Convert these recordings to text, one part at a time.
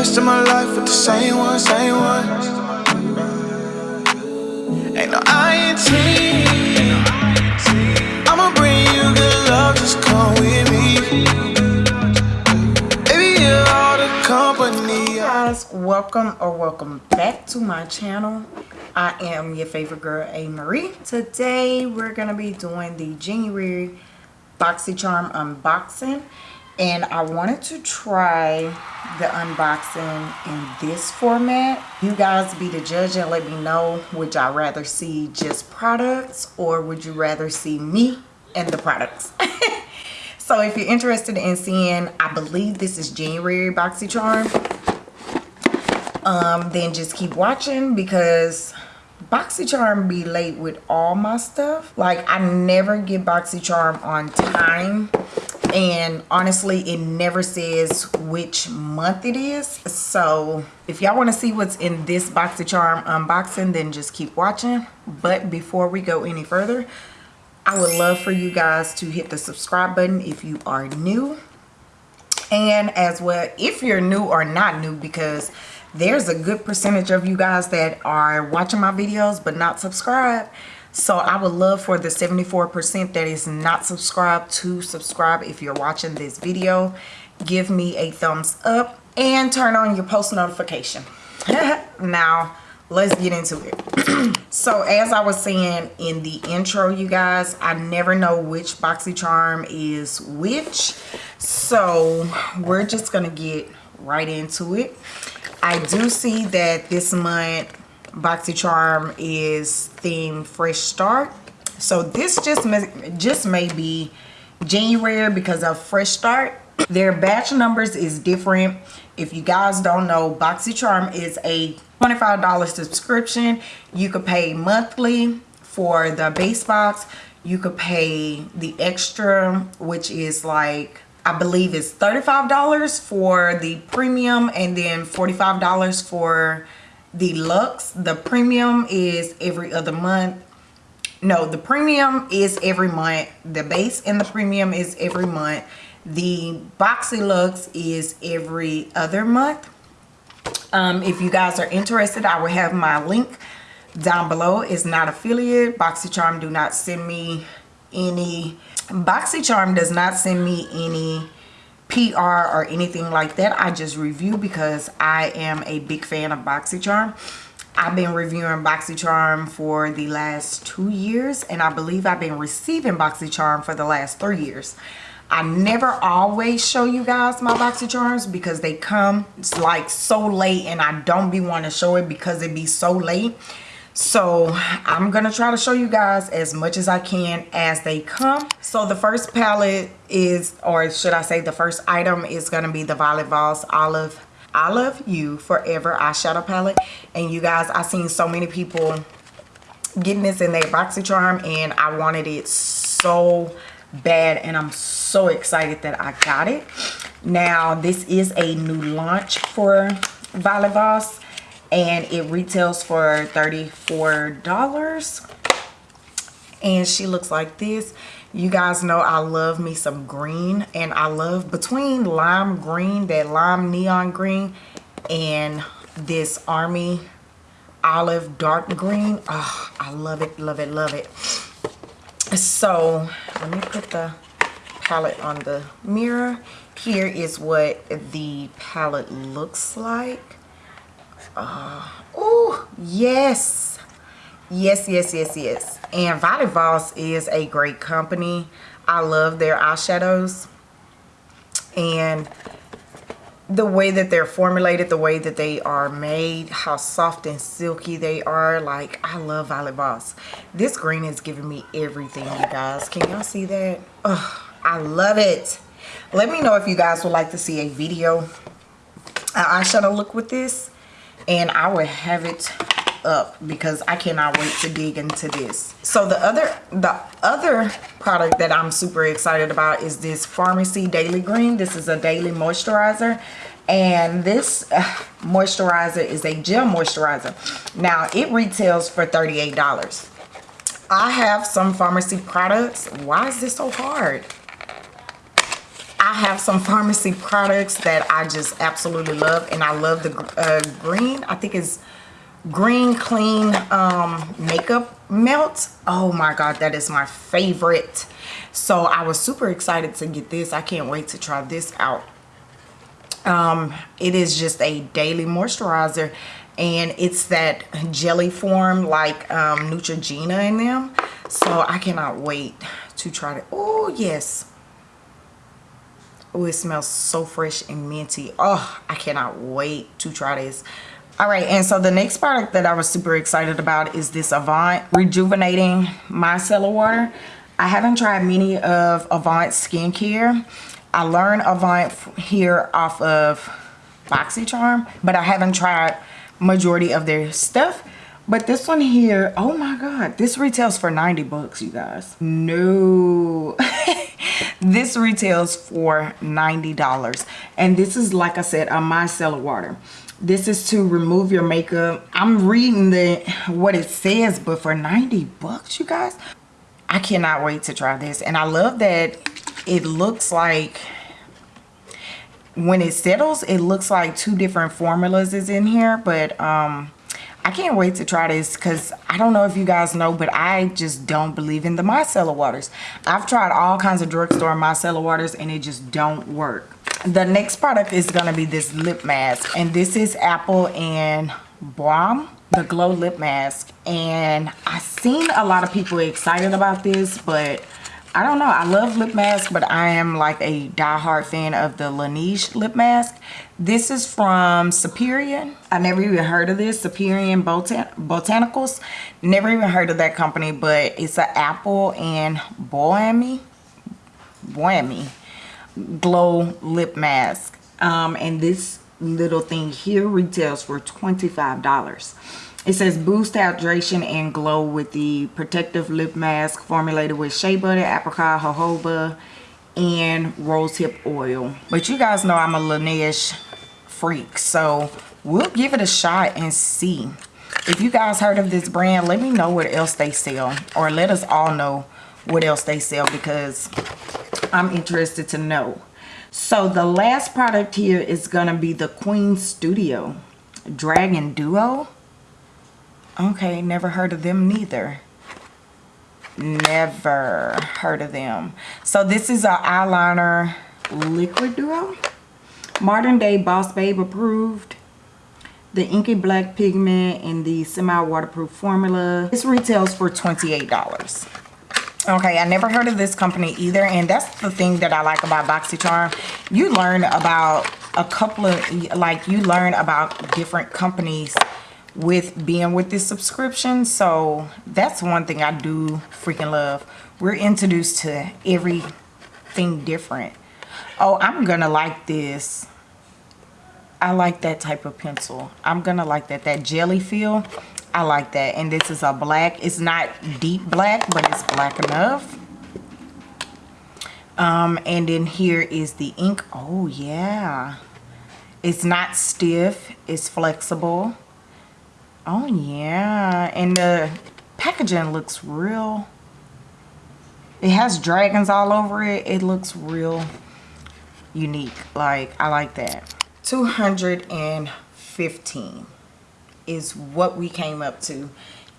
rest of my life with the same one, same one. Ain't no INT. I'ma bring you good love, just come with me. Baby, you're all the company. guys welcome or welcome back to my channel i am your favorite girl a marie today we're gonna be doing the january boxycharm unboxing and i wanted to try the unboxing in this format. You guys be the judge and let me know would y'all rather see just products or would you rather see me and the products? So if you're interested in seeing i believe this is january boxycharm. Um then just keep watching because boxycharm be late with all my stuff. Like i never get boxycharm on time and honestly it never says which month it is. So if y'all want to see what's in this box of charm unboxing then just keep watching. But before we go any further i would love for you guys to hit the subscribe button if you are new. And as well if you're new or not new because there's a good percentage of you guys that are watching my videos but not subscribed so i would love for the 74 percent that is not subscribed to subscribe if you're watching this video. Give me a thumbs up and turn on your post notification. Now let's get into it. So as i was saying in the intro you guys i never know which boxycharm is which. So we're just gonna get right into it. I do see that this month BoxyCharm is theme Fresh Start. So this just may, just may be January because of Fresh Start. Their batch numbers is different. If you guys don't know, BoxyCharm is a $25 subscription. You could pay monthly for the base box. You could pay the extra, which is like I believe it's $35 for the premium and then $45 for the. The premium is every other month. No, the premium is every month. The base and the premium is every month. The Boxy Luxe is every other month. Um, if you guys are interested, I will have my link down below. It's not affiliate. BoxyCharm do not send me any BoxyCharm does not send me any PR or anything like that. I just review because I am a big fan of BoxyCharm. I've been reviewing BoxyCharm for the last two years and I believe I've been receiving BoxyCharm for the last three years. I never always show you guys my BoxyCharms because they come like so late and I don't be want to show it because it be so late so i'm gonna try to show you guys as much as i can as they come. So the first palette is or should i say the first item is gonna be the violet voss olive i love you forever eyeshadow palette. And you guys i've seen so many people getting this in their boxycharm and i wanted it so bad and i'm so excited that i got it. Now this is a new launch for violet voss and it retails for $34 and she looks like this. You guys know I love me some green and I love between lime green that lime neon green and this army olive dark green. Oh I love it love it love it. So let me put the palette on the mirror. Here is what the palette looks like uh, oh yes. Yes yes yes yes. And Violet Voss is a great company. I love their eyeshadows. And the way that they're formulated the way that they are made how soft and silky they are like I love Violet Voss. This green is giving me everything you guys. Can y'all see that? Oh I love it. Let me know if you guys would like to see a video an eyeshadow look with this and I will have it up because I cannot wait to dig into this. So the other the other product that I'm super excited about is this Farmacy Daily Green. This is a daily moisturizer and this uh, moisturizer is a gel moisturizer. Now it retails for $38. I have some Farmacy products. Why is this so hard? I have some Farmacy products that I just absolutely love. And I love the uh, green. I think it's green clean um, makeup melt. Oh my God, that is my favorite. So I was super excited to get this. I can't wait to try this out. Um, it is just a daily moisturizer and it's that jelly form like um, Neutrogena in them. So I cannot wait to try it. Oh, yes. Oh, it smells so fresh and minty. Oh, I cannot wait to try this. All right, and so the next product that I was super excited about is this Avant Rejuvenating Micellar Water. I haven't tried many of Avant skincare. I learned Avant here off of BoxyCharm, but I haven't tried majority of their stuff. But this one here, oh my God, this retails for 90 bucks, you guys. No, this retails for $90. And this is, like I said, a micellar water. This is to remove your makeup. I'm reading the what it says, but for 90 bucks, you guys, I cannot wait to try this. And I love that it looks like when it settles, it looks like two different formulas is in here, but um I can't wait to try this because I don't know if you guys know, but I just don't believe in the micellar waters. I've tried all kinds of drugstore micellar waters and it just don't work. The next product is going to be this lip mask and this is Apple and Balm the glow lip mask and I've seen a lot of people excited about this but I don't know. I love lip mask, but I am like a die-hard fan of the Laneige lip mask. This is from Superior. I never even heard of this. Superior Botan Botanicals. Never even heard of that company, but it's an apple and bohemy, bohemy glow lip mask. Um, and this little thing here retails for $25. It says boost hydration and glow with the protective lip mask formulated with shea butter, apricot, jojoba, and rosehip oil. But you guys know I'm a Laneige freak, so we'll give it a shot and see. If you guys heard of this brand, let me know what else they sell. Or let us all know what else they sell because I'm interested to know. So the last product here is going to be the Queen Studio Dragon Duo. Okay, never heard of them neither. Never heard of them. So this is our eyeliner liquid duo. Modern day Boss Babe approved. The inky black pigment in the semi-waterproof formula. This retails for $28 okay i never heard of this company either and that's the thing that i like about boxycharm you learn about a couple of like you learn about different companies with being with this subscription. So that's one thing i do freaking love. We're introduced to everything different. Oh i'm gonna like this. I like that type of pencil. I'm gonna like that. That jelly feel i like that. And this is a black it's not deep black but it's black enough. Um and then here is the ink. Oh yeah. It's not stiff. It's flexible Oh yeah, and the packaging looks real. It has dragons all over it. It looks real unique. Like, I like that. 215 is what we came up to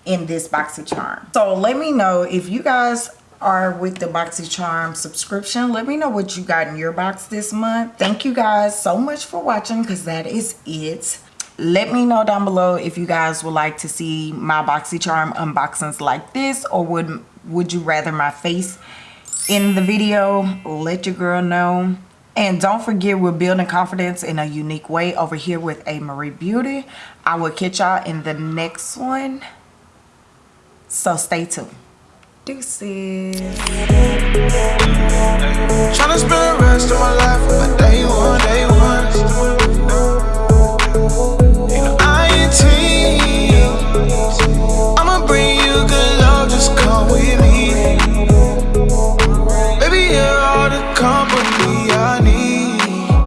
in this BoxyCharm. So let me know if you guys are with the BoxyCharm subscription. Let me know what you got in your box this month. Thank you guys so much for watching because that is it let me know down below if you guys would like to see my boxycharm unboxings like this or would would you rather my face in the video? Let your girl know. And don't forget we're building confidence in a unique way over here with a. Marie beauty. I will catch y'all in the next one. So stay tuned. Deuces